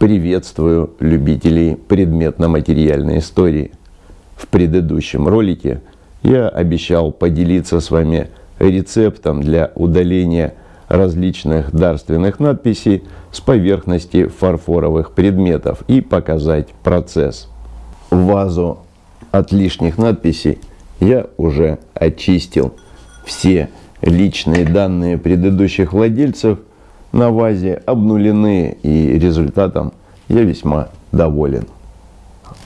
Приветствую любителей предметно-материальной истории. В предыдущем ролике я обещал поделиться с вами рецептом для удаления различных дарственных надписей с поверхности фарфоровых предметов и показать процесс. Вазу от лишних надписей я уже очистил. Все личные данные предыдущих владельцев на вазе обнулены и результатом я весьма доволен.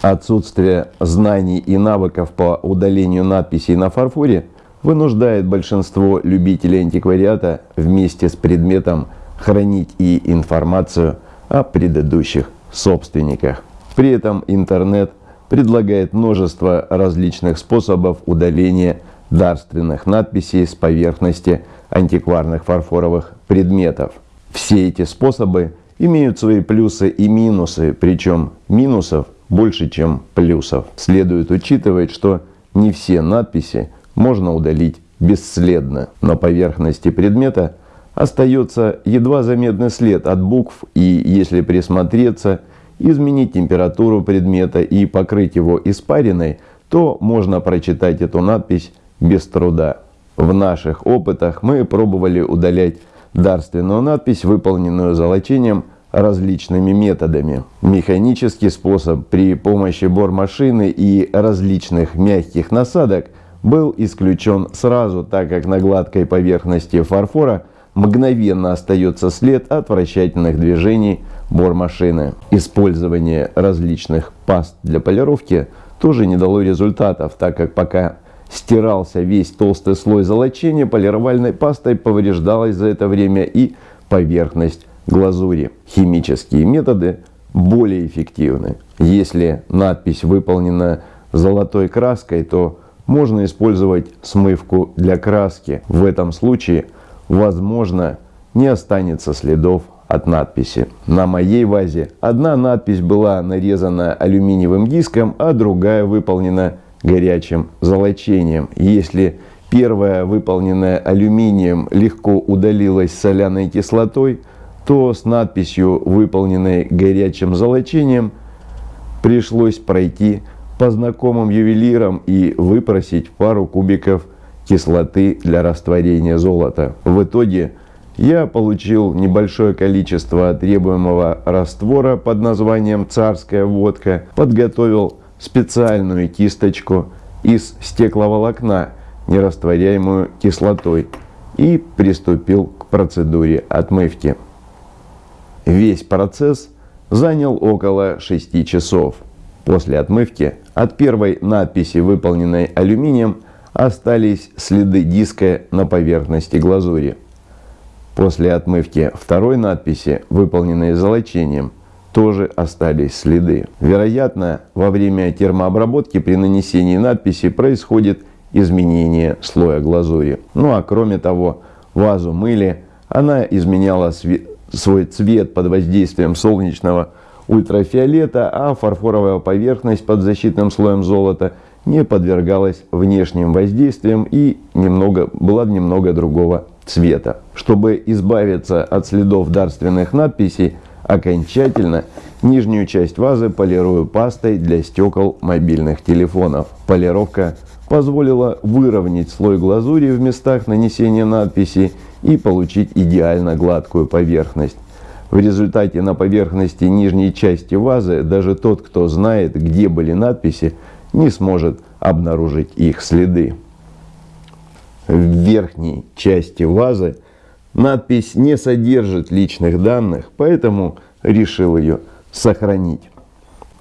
Отсутствие знаний и навыков по удалению надписей на фарфоре вынуждает большинство любителей антиквариата вместе с предметом хранить и информацию о предыдущих собственниках. При этом интернет предлагает множество различных способов удаления дарственных надписей с поверхности антикварных фарфоровых предметов. Все эти способы имеют свои плюсы и минусы, причем минусов больше, чем плюсов. Следует учитывать, что не все надписи можно удалить бесследно. На поверхности предмета остается едва заметный след от букв и, если присмотреться, изменить температуру предмета и покрыть его испариной, то можно прочитать эту надпись без труда. В наших опытах мы пробовали удалять дарственную надпись, выполненную золочением различными методами. Механический способ при помощи бормашины и различных мягких насадок был исключен сразу, так как на гладкой поверхности фарфора мгновенно остается след от вращательных движений бормашины. Использование различных паст для полировки тоже не дало результатов, так как пока стирался весь толстый слой золочения, полировальной пастой повреждалась за это время и поверхность глазури. Химические методы более эффективны. Если надпись выполнена золотой краской, то можно использовать смывку для краски. В этом случае, возможно, не останется следов от надписи. На моей вазе одна надпись была нарезана алюминиевым диском, а другая выполнена горячим золочением. Если первая, выполненная алюминием, легко удалилась соляной кислотой, то с надписью, выполненной горячим золочением, пришлось пройти по знакомым ювелирам и выпросить пару кубиков кислоты для растворения золота. В итоге я получил небольшое количество требуемого раствора под названием «Царская водка», подготовил специальную кисточку из стекловолокна, нерастворяемую кислотой, и приступил к процедуре отмывки. Весь процесс занял около 6 часов. После отмывки от первой надписи, выполненной алюминием, остались следы диска на поверхности глазури. После отмывки второй надписи, выполненной золочением, тоже остались следы. Вероятно, во время термообработки при нанесении надписи происходит изменение слоя глазури. Ну а кроме того, вазу мыли, она изменяла свой цвет под воздействием солнечного ультрафиолета, а фарфоровая поверхность под защитным слоем золота не подвергалась внешним воздействиям и немного, была немного другого цвета. Чтобы избавиться от следов дарственных надписей, окончательно нижнюю часть вазы полирую пастой для стекол мобильных телефонов. Полировка позволила выровнять слой глазури в местах нанесения надписи и получить идеально гладкую поверхность. В результате на поверхности нижней части вазы даже тот, кто знает, где были надписи, не сможет обнаружить их следы. В верхней части вазы надпись не содержит личных данных, поэтому решил ее сохранить.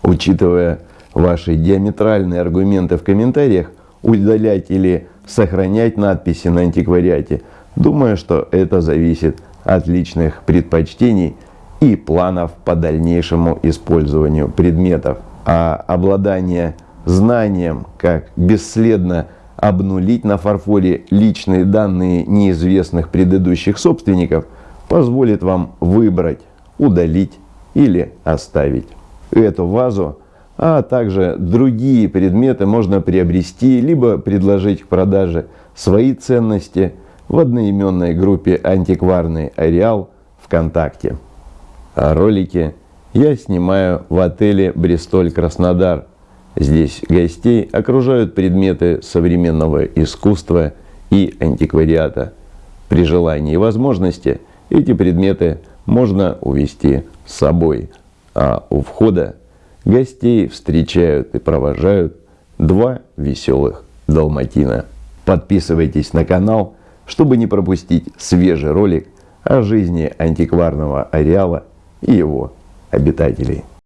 Учитывая ваши диаметральные аргументы в комментариях, удалять или сохранять надписи на антиквариате, думаю, что это зависит от личных предпочтений и планов по дальнейшему использованию предметов. А обладание знанием, как бесследно обнулить на фарфоре личные данные неизвестных предыдущих собственников, позволит вам выбрать, удалить или оставить. Эту вазу, а также другие предметы можно приобрести, либо предложить к продаже свои ценности в одноименной группе «Антикварный ареал» ВКонтакте. Ролики я снимаю в отеле «Бристоль Краснодар». Здесь гостей окружают предметы современного искусства и антиквариата. При желании и возможности эти предметы можно увезти с собой, а у входа гостей встречают и провожают два веселых далматина. Подписывайтесь на канал, чтобы не пропустить свежий ролик о жизни антикварного ареала и его обитателей.